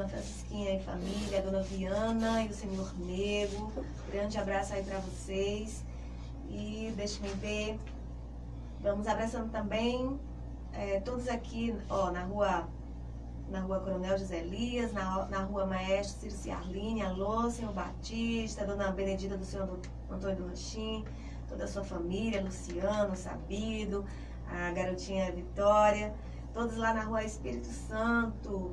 Dona Francisquinha e família, a Dona Viana e o Senhor Nego. Grande abraço aí para vocês. E deixe-me ver. Vamos abraçando também é, todos aqui, ó, na rua na rua Coronel José Elias, na, na rua Maestro Circe Arline, alô, senhor Batista, dona Benedita do senhor Antônio do Rochim, toda a sua família, Luciano, Sabido, a garotinha Vitória, todos lá na rua Espírito Santo,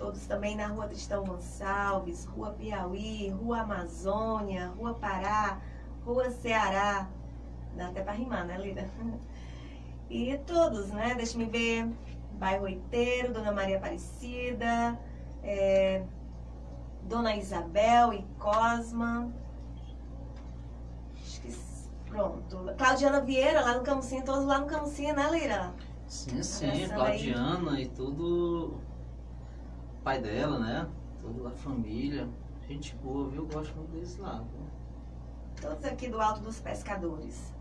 todos também na rua Tristão Gonçalves, rua Piauí, rua Amazônia, rua Pará, rua Ceará, dá até para rimar, né, Lida? E todos, né? Deixa-me ver. Bairro Oiteiro, Dona Maria Aparecida, é, Dona Isabel e Cosma. Acho que pronto. Claudiana Vieira, lá no Camucinho, todos lá no Camucinho, né, Lira? Sim, sim, Claudiana aí. e tudo. Pai dela, né? Toda a família. Gente boa, viu? Eu gosto muito lá. Viu? Todos aqui do Alto dos Pescadores.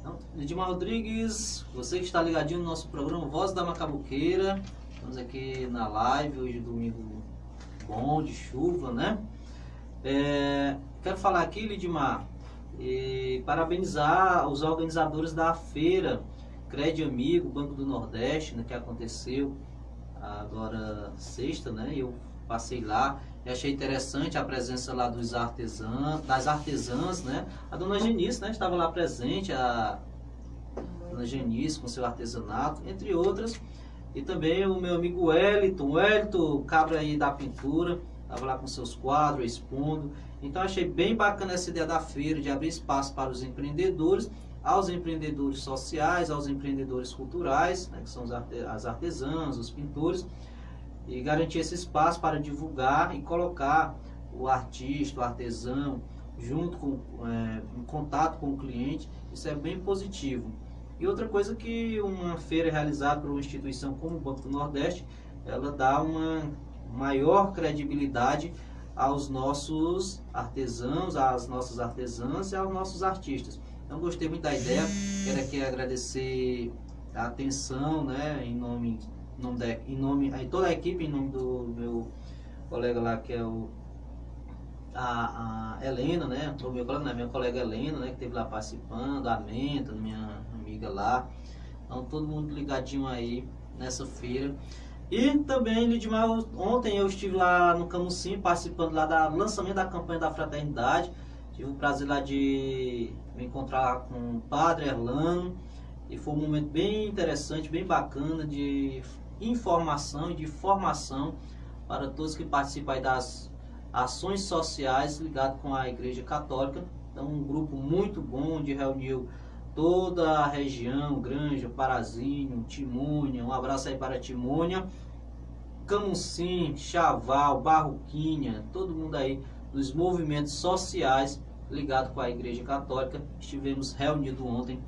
Então, Lidimar Rodrigues, você que está ligadinho no nosso programa Voz da Macabuqueira. Estamos aqui na live, hoje domingo bom, de chuva, né? É, quero falar aqui, Lidimar, e parabenizar os organizadores da feira Crédito Amigo, Banco do Nordeste, né, que aconteceu agora sexta, né? Eu passei lá e achei interessante a presença lá dos artesãos, das artesãs, né? A dona Genice, né? Estava lá presente, a dona Genice com seu artesanato, entre outras. E também o meu amigo Wellington, Wellington, cabra aí da pintura, estava lá com seus quadros, expondo. Então achei bem bacana essa ideia da feira, de abrir espaço para os empreendedores, aos empreendedores sociais, aos empreendedores culturais, né, que são as artesãs, os pintores, e garantir esse espaço para divulgar e colocar o artista, o artesão, junto com, é, em contato com o cliente, isso é bem positivo. E outra coisa que uma feira realizada por uma instituição como o Banco do Nordeste, ela dá uma maior credibilidade aos nossos artesãos, às nossas artesãs e aos nossos artistas. Então gostei muito da ideia, quero aqui agradecer a atenção, né, em nome nome da, em nome, aí toda a equipe, em nome do meu colega lá, que é o a, a Helena, né? O meu colega, né? minha colega Helena, né? Que esteve lá participando, a Menta, minha amiga lá. Então, todo mundo ligadinho aí nessa feira. E também, Lidmar, ontem eu estive lá no Camusim, participando lá do lançamento da campanha da Fraternidade. Tive o prazer lá de me encontrar com o Padre Erlano. E foi um momento bem interessante, bem bacana de informação e de formação para todos que participam das ações sociais ligadas com a Igreja Católica. Então, um grupo muito bom, onde reuniu toda a região, Granja, Parazinho, Timônia, um abraço aí para Timônia, Camucim, Chaval, Barroquinha, todo mundo aí dos movimentos sociais ligados com a Igreja Católica. Estivemos reunidos ontem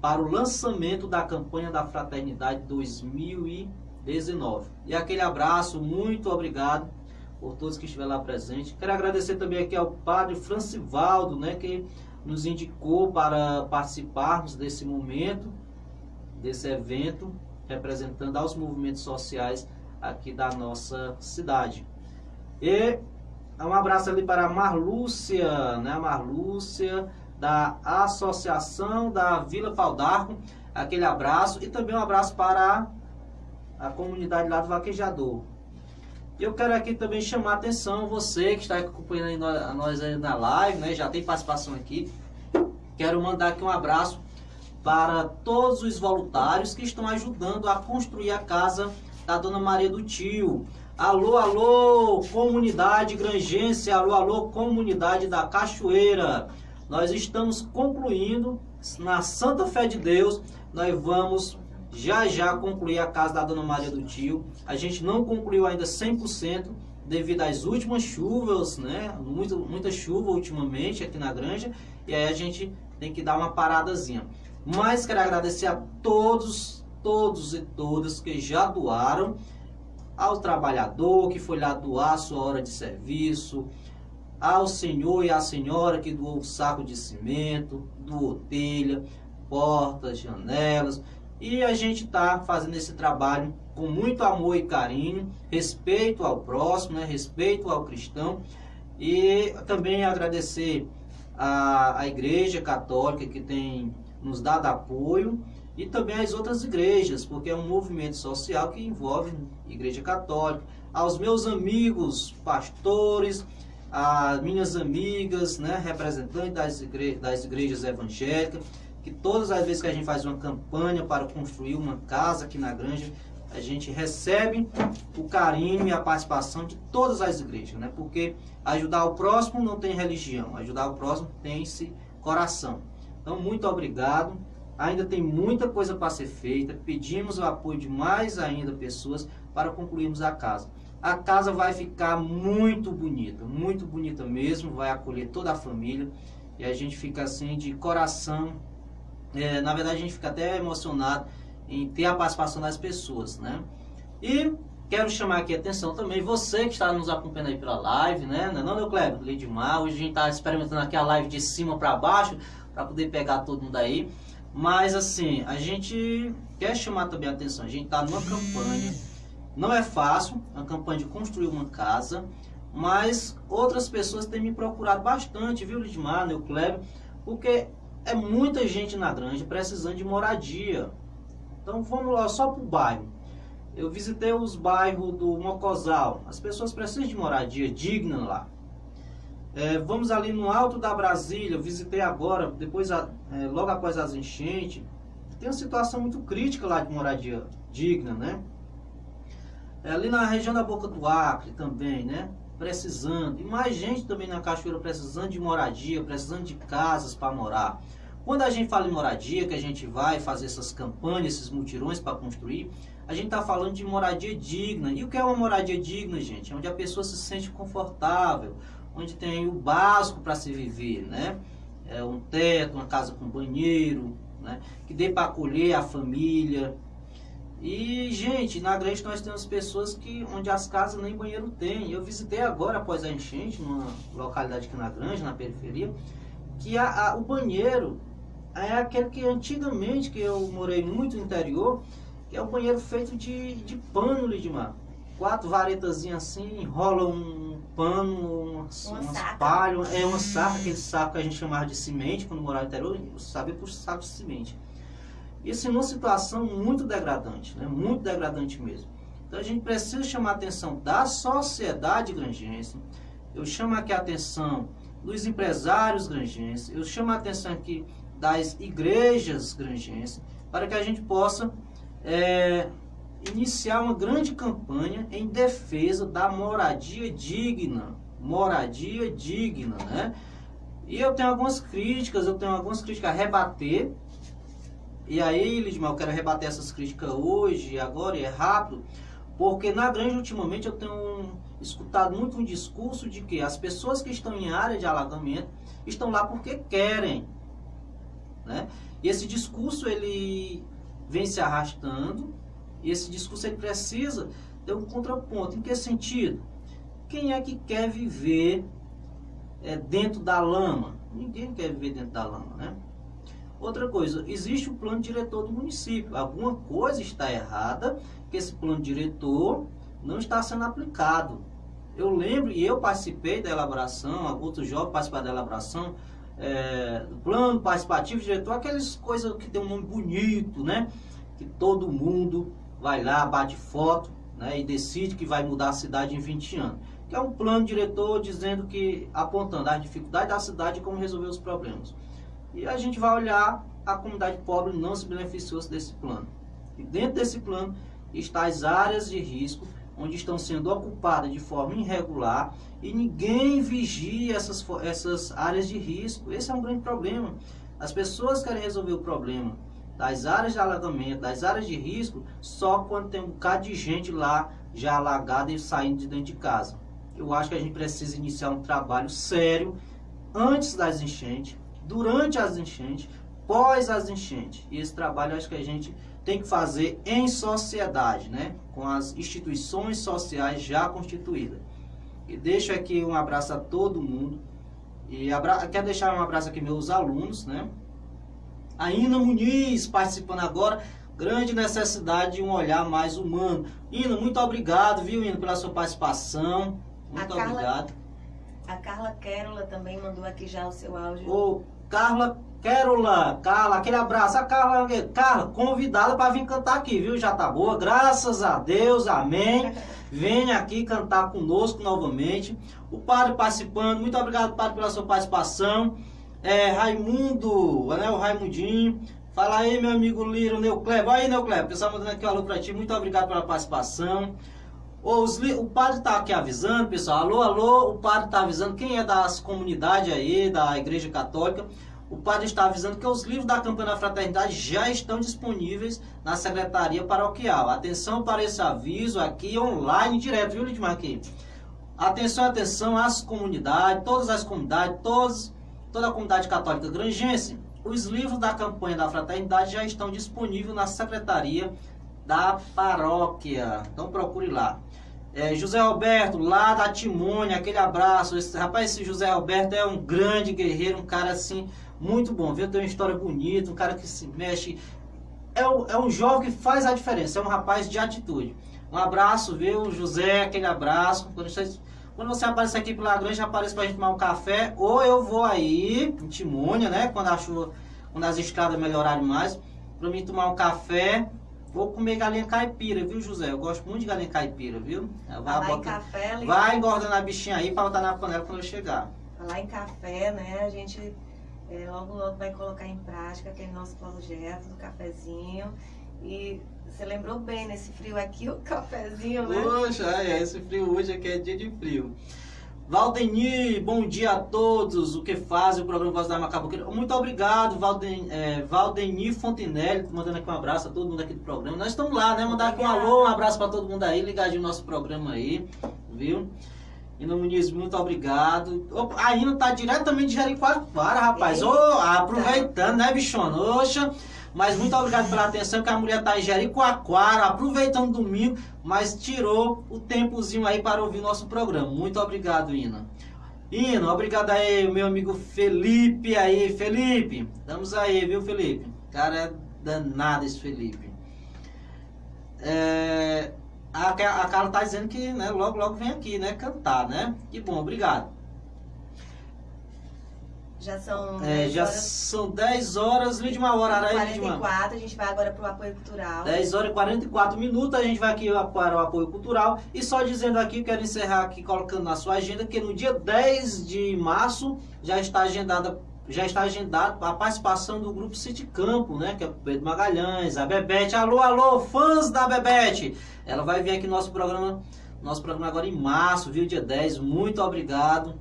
para o lançamento da campanha da Fraternidade 2020 19. E aquele abraço, muito obrigado por todos que estiveram lá presentes. Quero agradecer também aqui ao padre Francivaldo, né, que nos indicou para participarmos desse momento, desse evento, representando aos movimentos sociais aqui da nossa cidade. E um abraço ali para a Marlúcia, né, Marlúcia, da Associação da Vila Paldarco, aquele abraço. E também um abraço para a comunidade lá do Vaquejador. E eu quero aqui também chamar a atenção, você que está acompanhando a nós aí na live, né, já tem participação aqui. Quero mandar aqui um abraço para todos os voluntários que estão ajudando a construir a casa da Dona Maria do Tio. Alô, alô, comunidade grangense, alô, alô, comunidade da Cachoeira. Nós estamos concluindo, na Santa Fé de Deus, nós vamos já já concluir a casa da Dona Maria do Tio. A gente não concluiu ainda 100% devido às últimas chuvas, né? Muita, muita chuva ultimamente aqui na granja. E aí a gente tem que dar uma paradazinha. Mas quero agradecer a todos, todos e todas que já doaram. Ao trabalhador que foi lá doar sua hora de serviço. Ao senhor e à senhora que doou o saco de cimento, doou telha, portas, janelas E a gente está fazendo esse trabalho com muito amor e carinho, respeito ao próximo, né? respeito ao cristão. E também agradecer a, a Igreja Católica que tem nos dado apoio e também as outras igrejas, porque é um movimento social que envolve Igreja Católica, aos meus amigos pastores, as minhas amigas, né, representantes das, igre das igrejas evangélicas, que todas as vezes que a gente faz uma campanha para construir uma casa aqui na granja, a gente recebe o carinho e a participação de todas as igrejas, né? Porque ajudar o próximo não tem religião, ajudar o próximo tem esse coração. Então, muito obrigado. Ainda tem muita coisa para ser feita. Pedimos o apoio de mais ainda pessoas para concluirmos a casa. A casa vai ficar muito bonita, muito bonita mesmo, vai acolher toda a família e a gente fica assim de coração. É, na verdade, a gente fica até emocionado em ter a participação das pessoas, né? E quero chamar aqui a atenção também, você que está nos acompanhando aí pela live, né? Não, é não meu Kleber, Lidmar, hoje a gente está experimentando aqui a live de cima para baixo, para poder pegar todo mundo aí. Mas assim, a gente quer chamar também a atenção, a gente está numa campanha não é fácil, a campanha de construir uma casa, mas outras pessoas têm me procurado bastante, viu, Lidmar, né, Kleber, porque é muita gente na granja precisando de moradia. Então vamos lá, só para o bairro. Eu visitei os bairros do Mocosal. As pessoas precisam de moradia digna lá. É, vamos ali no alto da Brasília. Eu visitei agora, depois, é, logo após as enchentes. Tem uma situação muito crítica lá de moradia digna, né? É, ali na região da Boca do Acre também, né? Precisando. E mais gente também na Cachoeira precisando de moradia, precisando de casas para morar. Quando a gente fala em moradia, que a gente vai fazer essas campanhas, esses mutirões para construir, a gente está falando de moradia digna. E o que é uma moradia digna, gente? É onde a pessoa se sente confortável, onde tem o básico para se viver, né? É um teto, uma casa com banheiro, né? Que dê para acolher a família, e, gente, na grande nós temos pessoas que onde as casas nem banheiro tem. Eu visitei agora, após a enchente, numa localidade aqui na Grande, na periferia, que a, a, o banheiro é aquele que antigamente, que eu morei muito no interior, que é o banheiro feito de, de pano, Lidmar. Quatro varetazinhas assim, enrola um pano, umas, uma umas palhas, é uma saca, aquele saco que a gente chamava de semente, quando morava no interior, sabia por saco de semente. Isso em uma situação muito degradante, né? muito degradante mesmo. Então a gente precisa chamar a atenção da sociedade grangense, eu chamo aqui a atenção dos empresários grangenses, eu chamo a atenção aqui das igrejas grangenses, para que a gente possa é, iniciar uma grande campanha em defesa da moradia digna, moradia digna, né? E eu tenho algumas críticas, eu tenho algumas críticas a rebater, e aí, Lidmar, eu quero rebater essas críticas hoje, agora, e é rápido, porque na grande, ultimamente, eu tenho escutado muito um discurso de que as pessoas que estão em área de alagamento estão lá porque querem. Né? E esse discurso, ele vem se arrastando, esse discurso ele precisa ter um contraponto. Em que sentido? Quem é que quer viver é, dentro da lama? Ninguém quer viver dentro da lama, né? Outra coisa, existe o plano diretor do município. Alguma coisa está errada, que esse plano diretor não está sendo aplicado. Eu lembro, e eu participei da elaboração, outros jovens participaram da elaboração, é, plano participativo diretor, aquelas coisas que tem um nome bonito, né? Que todo mundo vai lá, bate foto, né? E decide que vai mudar a cidade em 20 anos. Que é um plano diretor dizendo que, apontando as dificuldades da cidade e como resolver os problemas. E a gente vai olhar a comunidade pobre não se beneficiou desse plano. E dentro desse plano está as áreas de risco, onde estão sendo ocupadas de forma irregular e ninguém vigia essas, essas áreas de risco. Esse é um grande problema. As pessoas querem resolver o problema das áreas de alagamento, das áreas de risco, só quando tem um bocado de gente lá já alagada e saindo de dentro de casa. Eu acho que a gente precisa iniciar um trabalho sério antes das enchentes, durante as enchentes, pós as enchentes. E esse trabalho acho que a gente tem que fazer em sociedade, né? Com as instituições sociais já constituídas. E deixo aqui um abraço a todo mundo. E abra... quero deixar um abraço aqui meus alunos, né? A Ina Muniz participando agora. grande necessidade de um olhar mais humano. Ino, muito obrigado, viu, Ino, pela sua participação. Muito Carla, obrigado. A Carla Quérola também mandou aqui já o seu áudio. Ô, Carla Quérola, Carla, aquele abraço. A Carla, Carla, convidada para vir cantar aqui, viu? Já tá boa, graças a Deus, amém. Venha aqui cantar conosco novamente. O padre participando, muito obrigado, padre, pela sua participação. É, Raimundo, né, o Raimundinho. Fala aí, meu amigo Liro, Neucleb. Aí, Neucleb, o pessoal mandando aqui um alô pra ti. Muito obrigado pela participação. Os, o padre está aqui avisando, pessoal. Alô, alô, o padre está avisando. Quem é das comunidades aí, da Igreja Católica, o padre está avisando que os livros da campanha da fraternidade já estão disponíveis na secretaria paroquial. Atenção para esse aviso aqui online, direto, viu, Lidmar? Aqui. Atenção, atenção às comunidades, todas as comunidades, todos, toda a comunidade católica grangense. Os livros da campanha da fraternidade já estão disponíveis na secretaria da paróquia. Então procure lá. É, José Roberto, lá da Timônia, aquele abraço. Esse, rapaz, esse José Roberto é um grande guerreiro, um cara assim, muito bom. Viu? Tem uma história bonita, um cara que se mexe. É, um, é um jovem que faz a diferença, é um rapaz de atitude. Um abraço, viu, José, aquele abraço. Quando você, quando você aparecer aqui pela grande, aparece pra gente tomar um café. Ou eu vou aí, em Timônia, né? Quando a chuva, quando as estradas melhorarem mais, pra mim tomar um café Vou comer galinha caipira, viu, José? Eu gosto muito de galinha caipira, viu? Vai, botar... café, vai engordando a bichinha aí para botar na panela quando eu chegar. Falar em café, né? A gente é, logo logo vai colocar em prática aquele nosso projeto do cafezinho. E você lembrou bem, nesse frio aqui, o cafezinho, né? Poxa, é, esse frio hoje aqui é dia de frio. Valdeni, bom dia a todos. O que faz o programa Voz da Macabuqueira? Muito obrigado, Valden, é, Valdeni Fontinelli, mandando aqui um abraço a todo mundo aqui do programa. Nós estamos lá, né? Mandar aqui um alô, um abraço para todo mundo aí, ligadinho no nosso programa aí, viu? Ina Muniz, muito obrigado. Opa, a Ina tá diretamente de Jericoacoara, rapaz. Ô, oh, aproveitando, né, bichona? Oxa. Mas muito obrigado pela atenção, que a mulher tá em Jericoacoara, aproveitando domingo, mas tirou o tempozinho aí para ouvir nosso programa. Muito obrigado, Ina. Ina, obrigado aí, meu amigo Felipe aí. Felipe, estamos aí, viu, Felipe? Cara, é danado esse Felipe. É, a, a Carla tá dizendo que né, logo, logo vem aqui, né, cantar, né? Que bom, obrigado. Já são. É, já horas, são 10 horas, Lidmar, o horário aí, Lidmar. 44, a gente vai agora para o apoio cultural. 10 horas e 44 minutos, a gente vai aqui para o apoio cultural. E só dizendo aqui, quero encerrar aqui, colocando na sua agenda, que no dia 10 de março já está agendada. Já está agendado a participação do grupo City Campo, né? Que é o Pedro Magalhães, a Bebete. Alô, alô, fãs da Bebete! Ela vai vir aqui no nosso programa, nosso programa agora em março, viu? Dia 10. Muito obrigado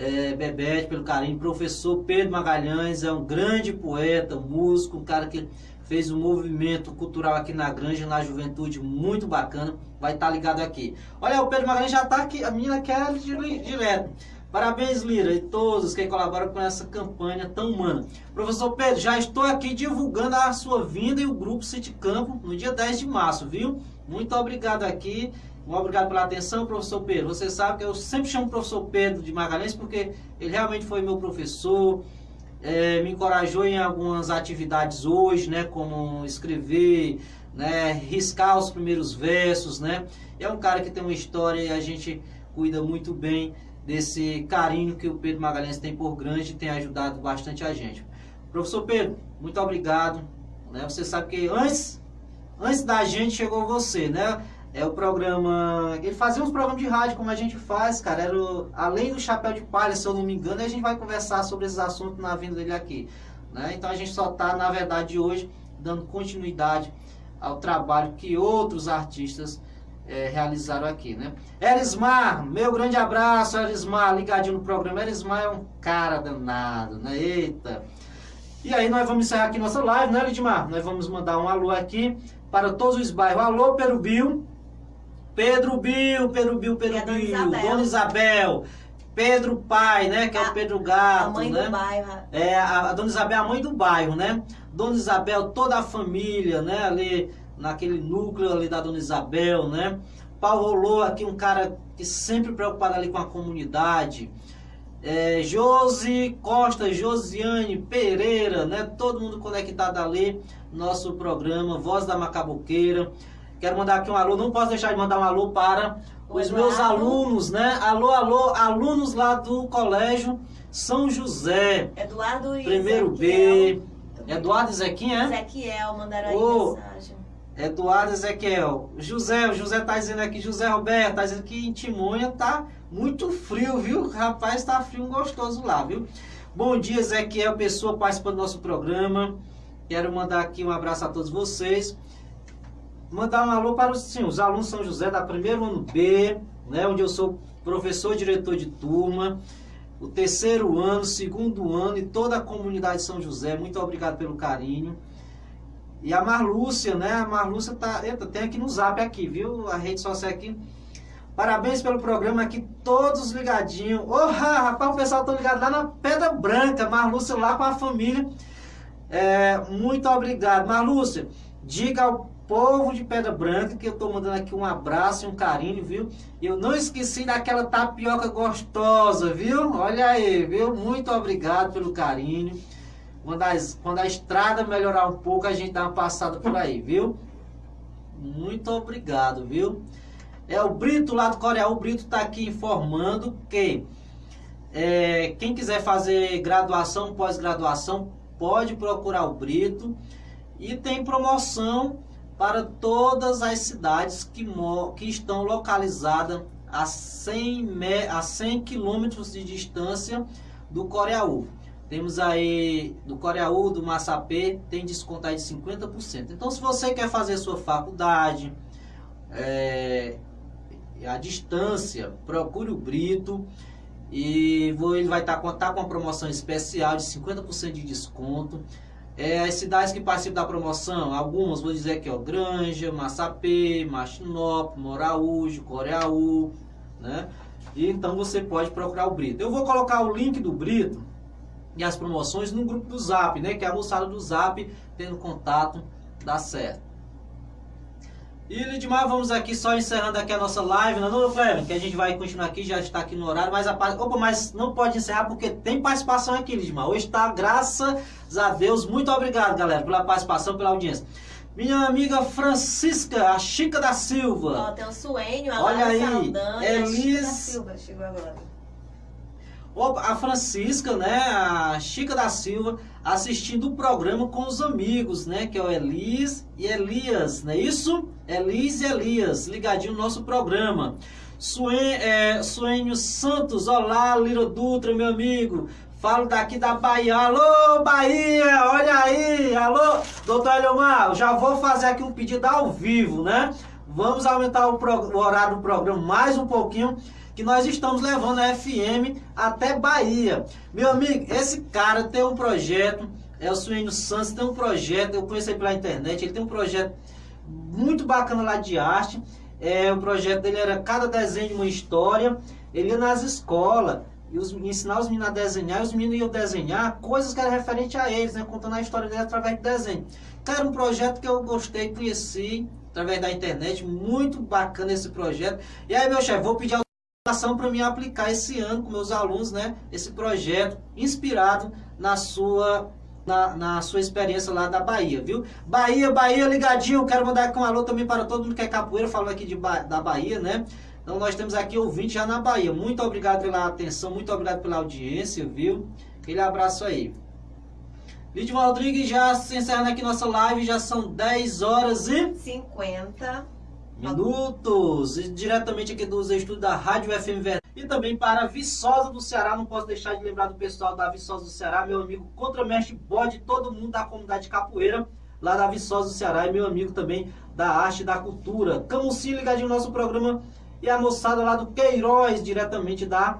é, Bebete, pelo carinho. Professor Pedro Magalhães é um grande poeta, músico, um cara que fez um movimento cultural aqui na Granja, na juventude, muito bacana. Vai estar tá ligado aqui. Olha, o Pedro Magalhães já está aqui, a menina quer direto. Parabéns, Lira, e todos que colaboram com essa campanha tão humana. Professor Pedro, já estou aqui divulgando a sua vinda e o grupo City Campo no dia 10 de março, viu? Muito obrigado aqui. Um obrigado pela atenção, professor Pedro. Você sabe que eu sempre chamo o professor Pedro de Magalhães porque ele realmente foi meu professor, é, me encorajou em algumas atividades hoje, né, como escrever, né, riscar os primeiros versos, né. É um cara que tem uma história e a gente cuida muito bem desse carinho que o Pedro Magalhães tem por grande e tem ajudado bastante a gente. Professor Pedro, muito obrigado. Né? Você sabe que antes, antes da gente chegou você, né? É o programa. Ele fazia uns programas de rádio como a gente faz, cara. Era o, além do chapéu de palha, se eu não me engano, a gente vai conversar sobre esses assuntos na vinda dele aqui. Né? Então a gente só está, na verdade, hoje dando continuidade ao trabalho que outros artistas é, realizaram aqui, né? Erismar, meu grande abraço, Erismar, ligadinho no programa. Erismar é um cara danado, né? Eita! E aí nós vamos encerrar aqui nossa live, né, Lidmar? Nós vamos mandar um alô aqui para todos os bairros. Alô, Perubio. Pedro Bill, Pedro Bill, Pedro e Bill, Dona, Dona Isabel, Pedro Pai, né? Que é o Pedro Gato, a mãe né? Do bairro. É, a, a Dona Isabel é a mãe do bairro, né? Dona Isabel, toda a família, né? Ali naquele núcleo ali da Dona Isabel, né? Paulo Rolou aqui, um cara que sempre preocupado ali com a comunidade. é, Josi Costa, Josiane Pereira, né? Todo mundo conectado ali, nosso programa Voz da Macabuqueira. Quero mandar aqui um alô, não posso deixar de mandar um alô para os Eduardo. meus alunos, né? Alô, alô, alunos lá do colégio São José. Eduardo e Primeiro Ezequiel. B. Eduardo e Zequinha, é? Ezequiel, mandaram aí mensagem. Eduardo Ezequiel. José, o José tá dizendo aqui, José Roberto, tá dizendo que em Timonha tá muito frio, viu? Rapaz, tá frio gostoso lá, viu? Bom dia, Ezequiel, pessoa participando do nosso programa. Quero mandar aqui um abraço a todos vocês. Mandar um alô para os, sim, os alunos São José da primeiro ano B, né, onde eu sou professor diretor de turma. O terceiro ano, segundo ano e toda a comunidade de São José. Muito obrigado pelo carinho. E a Marlúcia, né? A Marlúcia tá. Eita, tem aqui no zap aqui, viu? A rede social aqui. Parabéns pelo programa aqui, todos ligadinhos. Oh, rapaz, o pessoal tá ligado lá na Pedra Branca. Marlúcia lá com a família. É, muito obrigado. Marlúcia, diga ao povo de Pedra Branca, que eu estou mandando aqui um abraço e um carinho, viu? Eu não esqueci daquela tapioca gostosa, viu? Olha aí, viu? Muito obrigado pelo carinho. Quando a, quando a estrada melhorar um pouco, a gente dá uma passada por aí, viu? Muito obrigado, viu? É o Brito lá do Coreia. O Brito está aqui informando que é, quem quiser fazer graduação, pós-graduação, pode procurar o Brito. E tem promoção para todas as cidades que, que estão localizadas a 100, a 100 quilômetros de distância do Coreaú. Temos aí do Coreaú, do Massapê, tem desconto aí de 50%. Então, se você quer fazer sua faculdade é, a distância, procure o Brito e ele vai estar tá, tá com uma promoção especial de 50% de desconto. É, as cidades que participam da promoção, algumas vou dizer aqui, ó, Granja, Massapê, Machinópolis, Moraújo, Coreaú, né? E então você pode procurar o Brito. Eu vou colocar o link do Brito e as promoções no grupo do Zap, né? Que é a moçada do Zap tendo contato, dá certo. E Lidmar, vamos aqui só encerrando aqui a nossa live, não, não Cleber, que a gente vai continuar aqui, já está aqui no horário, mas a opa, mas não pode encerrar porque tem participação aqui, Lidmar. Hoje está, graças a Deus, muito obrigado, galera, pela participação, pela audiência. Minha amiga Francisca, a Chica da Silva. Ó, tem o Suênio, a Olha aí, Saldanha, Elis... a Chica da Silva chegou agora. A Francisca, né, a Chica da Silva, assistindo o programa com os amigos, né, que é o Elis e Elias, não é isso? Elis e Elias, ligadinho no nosso programa. Suen, é, Santos, olá, Liro Dutra, meu amigo. Falo daqui da Bahia. Alô, Bahia, olha aí. Alô, doutor Eliomar, já vou fazer aqui um pedido ao vivo, né? Vamos aumentar o, o horário do programa mais um pouquinho que nós estamos levando a FM até Bahia. Meu amigo, esse cara tem um projeto, é o Suênio Santos, tem um projeto, eu conheci pela internet, ele tem um projeto muito bacana lá de arte. É, o projeto dele era cada desenho uma história. Ele ia nas escolas e os, ensinar os meninos a desenhar, e os meninos iam desenhar coisas que eram referentes a eles, né, contando a história deles através de desenho. Cara, um projeto que eu gostei, conheci através da internet, muito bacana esse projeto. E aí, meu chefe, vou pedir para mim aplicar esse ano com meus alunos, né, esse projeto inspirado na sua na, na, sua experiência lá da Bahia, viu? Bahia, Bahia, ligadinho, quero mandar aqui um alô também para todo mundo que é capoeira, falando aqui de, da Bahia, né? Então nós temos aqui ouvinte já na Bahia. Muito obrigado pela atenção, muito obrigado pela audiência, viu? Aquele abraço aí. Lídio Rodrigues já se encerrando aqui nossa live, já são 10 horas e... 50 minutos. E diretamente aqui dos estudos da Rádio FM E também para Viçosa do Ceará, não posso deixar de lembrar do pessoal da Viçosa do Ceará, meu amigo Contramestre Bode, todo mundo da comunidade capoeira, lá da Viçosa do Ceará, e meu amigo também da Arte e da Cultura. Camusim ligadinho no nosso programa. E a moçada lá do Queiroz, diretamente da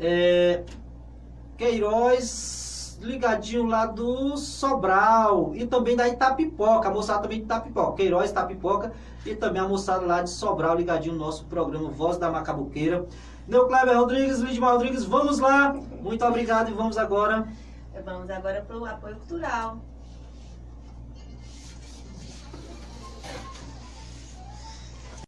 é, Queiroz ligadinho lá do Sobral e também da Itapipoca, a moçada também de Itapipoca, Queiroz, Itapipoca e também a moçada lá de Sobral ligadinho no nosso programa Voz da Macabuqueira. Meu Kleber Rodrigues, Lidmar Rodrigues, vamos lá. Muito obrigado e vamos agora. Vamos agora para o apoio cultural.